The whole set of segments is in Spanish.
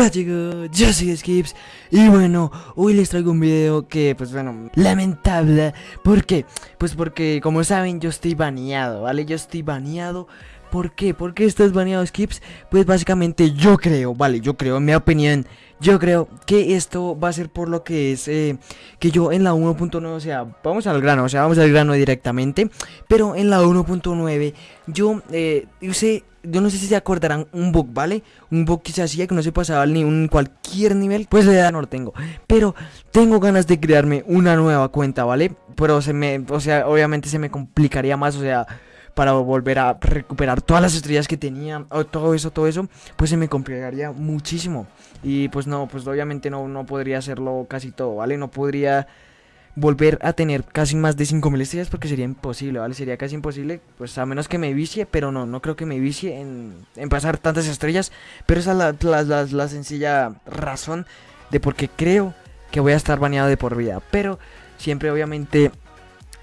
Hola chicos, yo soy Skips y bueno, hoy les traigo un video que pues bueno, lamentable ¿Por qué? Pues porque como saben yo estoy baneado, ¿vale? Yo estoy baneado ¿Por qué? ¿Por qué estás baneado Skips? Pues básicamente yo creo, ¿vale? Yo creo, en mi opinión yo creo que esto va a ser por lo que es eh, que yo en la 1.9, o sea, vamos al grano, o sea, vamos al grano directamente. Pero en la 1.9 yo eh, usé, yo no sé si se acordarán, un bug, ¿vale? Un bug que se hacía que no se pasaba ni un cualquier nivel, pues de edad no lo tengo. Pero tengo ganas de crearme una nueva cuenta, ¿vale? Pero se me, o sea, obviamente se me complicaría más, o sea para volver a recuperar todas las estrellas que tenía, o todo eso, todo eso, pues se me complicaría muchísimo. Y pues no, pues obviamente no, no podría hacerlo casi todo, ¿vale? No podría volver a tener casi más de 5000 estrellas porque sería imposible, ¿vale? Sería casi imposible, pues a menos que me vicie, pero no, no creo que me vicie en, en pasar tantas estrellas. Pero esa es la, la, la sencilla razón de por qué creo que voy a estar baneado de por vida. Pero siempre obviamente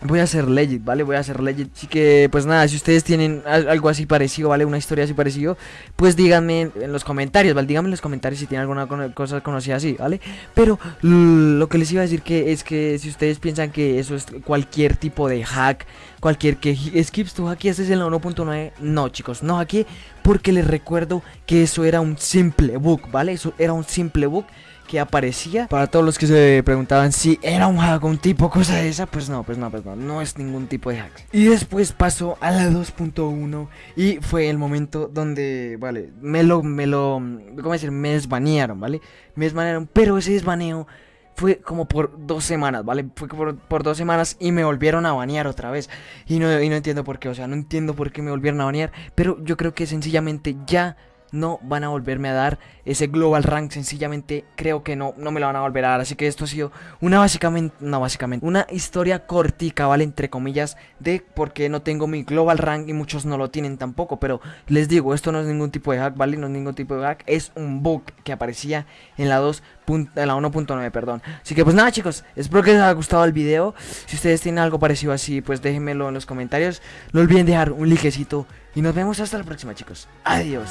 Voy a hacer legit, ¿vale? Voy a hacer legit Así que, pues nada, si ustedes tienen algo así parecido, ¿vale? Una historia así parecido Pues díganme en los comentarios, ¿vale? Díganme en los comentarios si tienen alguna cosa conocida así, ¿vale? Pero lo que les iba a decir que es que si ustedes piensan que eso es cualquier tipo de hack Cualquier que skips tu hack este es en la 1.9 No, chicos, no hackeé Porque les recuerdo que eso era un simple bug, ¿vale? Eso era un simple bug que aparecía. Para todos los que se preguntaban si era un hack, un tipo, cosa de esa, pues no, pues no, pues no, no es ningún tipo de hack. Y después pasó a la 2.1 y fue el momento donde, vale, me lo, me lo, ¿cómo decir? Me desbanearon, ¿vale? Me desbanearon, pero ese desbaneo fue como por dos semanas, ¿vale? Fue por, por, dos semanas y me volvieron a banear otra vez. Y no, y no entiendo por qué, o sea, no entiendo por qué me volvieron a banear. Pero yo creo que sencillamente ya no van a volverme a dar ese global rank sencillamente creo que no no me lo van a volver a dar. Así que esto ha sido una básicamente no básicamente una historia cortica vale entre comillas de por qué no tengo mi global rank y muchos no lo tienen tampoco. Pero les digo esto no es ningún tipo de hack vale no es ningún tipo de hack. Es un bug que aparecía en la 2 en la 1.9 perdón. Así que pues nada chicos espero que les haya gustado el video. Si ustedes tienen algo parecido así pues déjenmelo en los comentarios. No olviden dejar un likecito y nos vemos hasta la próxima chicos. Adiós